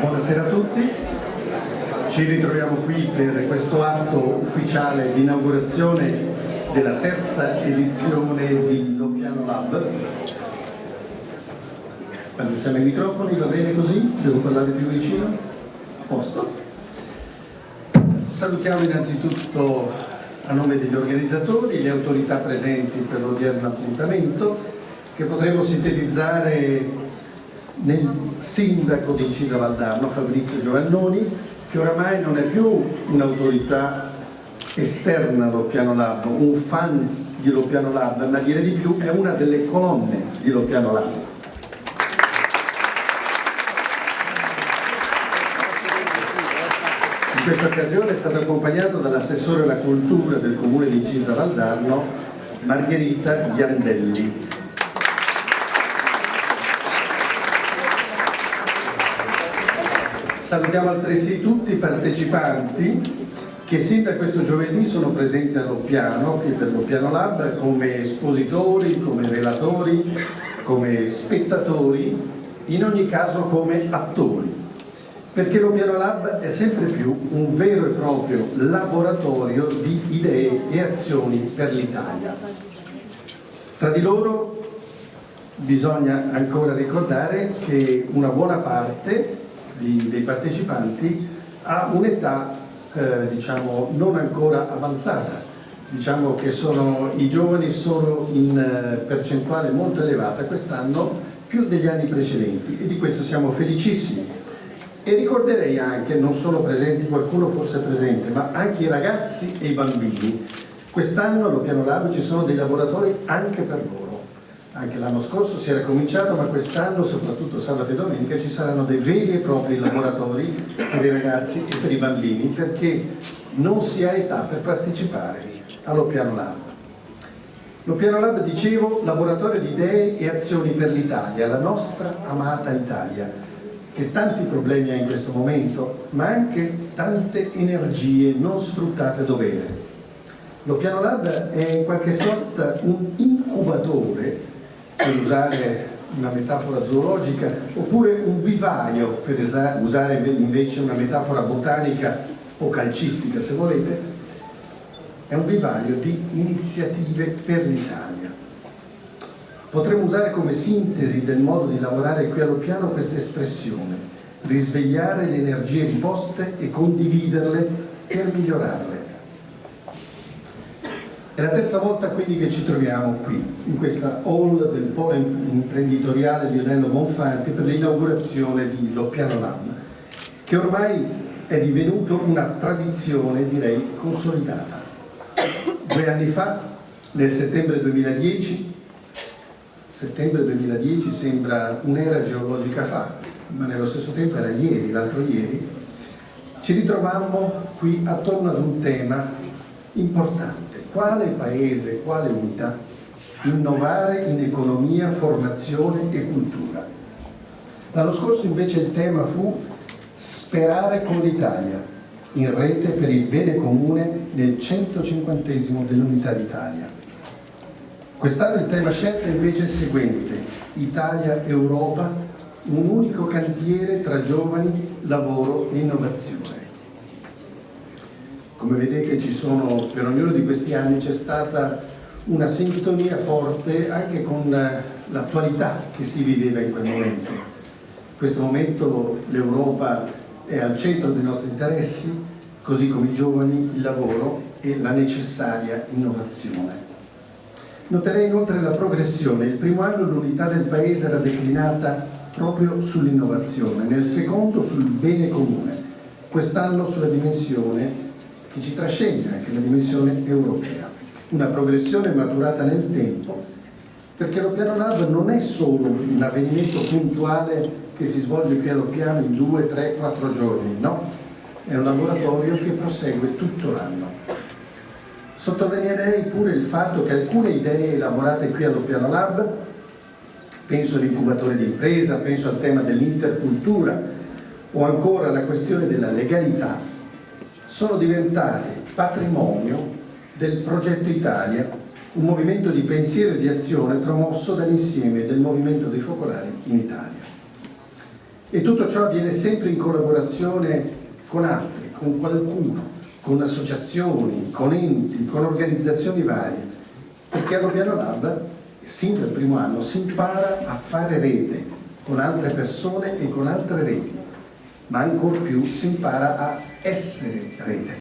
Buonasera a tutti, ci ritroviamo qui per questo atto ufficiale di inaugurazione della terza edizione di Lopiano Lab. Aggiustiamo i microfoni, va bene così? Devo parlare più vicino? A posto? Salutiamo innanzitutto a nome degli organizzatori, le autorità presenti per l'odierno appuntamento che potremo sintetizzare nel sindaco di Cisa Valdarno, Fabrizio Giovannoni, che oramai non è più un'autorità esterna allo Piano Lab, un fan di Lopiano Lab, ma dire di più è una delle colonne di Lopiano Lab. Questa occasione è stato accompagnato dall'assessore alla cultura del comune di Cisa Valdarno, Margherita Ghiandelli. Salutiamo altresì tutti i partecipanti che sin da questo giovedì sono presenti allo piano, qui per lo Piano Lab, come espositori, come relatori, come spettatori, in ogni caso come attori. Perché lo Piano Lab è sempre più un vero e proprio laboratorio di idee e azioni per l'Italia. Tra di loro bisogna ancora ricordare che una buona parte di, dei partecipanti ha un'età eh, diciamo non ancora avanzata diciamo che sono, i giovani sono in eh, percentuale molto elevata quest'anno più degli anni precedenti e di questo siamo felicissimi e ricorderei anche, non solo presenti, qualcuno forse presente, ma anche i ragazzi e i bambini. Quest'anno allo Piano Lab ci sono dei laboratori anche per loro. Anche l'anno scorso si era cominciato, ma quest'anno, soprattutto sabato e domenica, ci saranno dei veri e propri laboratori per i ragazzi e per i bambini, perché non si ha età per partecipare allo Piano Lab. Lo Piano Lab, dicevo, laboratorio di idee e azioni per l'Italia, la nostra amata Italia, che tanti problemi ha in questo momento, ma anche tante energie non sfruttate a dovere. Lo Piano Lab è in qualche sorta un incubatore per usare una metafora zoologica, oppure un vivaio, per usare invece una metafora botanica o calcistica se volete, è un vivaio di iniziative per l'Italia. Potremmo usare come sintesi del modo di lavorare qui allo piano questa espressione, risvegliare le energie riposte e condividerle per migliorarle è la terza volta quindi che ci troviamo qui, in questa hall del polo imprenditoriale Lionello Monfanti per l'inaugurazione di Loppiano Lab, che ormai è divenuto una tradizione, direi, consolidata. Due anni fa, nel settembre 2010, settembre 2010 sembra un'era geologica fa, ma nello stesso tempo era ieri, l'altro ieri, ci ritrovammo qui attorno ad un tema importante quale paese, quale unità innovare in economia, formazione e cultura. L'anno scorso invece il tema fu sperare con l'Italia, in rete per il bene comune nel 150 dell'Unità d'Italia. Quest'anno il tema scelto invece è il seguente, Italia-Europa, un unico cantiere tra giovani, lavoro e innovazione. Come vedete ci sono, per ognuno di questi anni c'è stata una sintonia forte anche con l'attualità che si viveva in quel momento. In questo momento l'Europa è al centro dei nostri interessi, così come i giovani, il lavoro e la necessaria innovazione. Noterei inoltre la progressione. Il primo anno l'unità del Paese era declinata proprio sull'innovazione, nel secondo sul bene comune, quest'anno sulla dimensione che ci trascende anche la dimensione europea. Una progressione maturata nel tempo, perché lo piano Lab non è solo un avvenimento puntuale che si svolge allo piano in due, tre, quattro giorni, no, è un laboratorio che prosegue tutto l'anno. Sottolineerei pure il fatto che alcune idee elaborate qui allo Piano Lab, penso all'incubatore di impresa, penso al tema dell'intercultura o ancora alla questione della legalità, sono diventate patrimonio del progetto Italia, un movimento di pensiero e di azione promosso dall'insieme del movimento dei focolari in Italia. E tutto ciò avviene sempre in collaborazione con altri, con qualcuno, con associazioni, con enti, con organizzazioni varie, perché allo Piano Lab, sin dal primo anno, si impara a fare rete con altre persone e con altre reti, ma ancor più si impara a essere rete.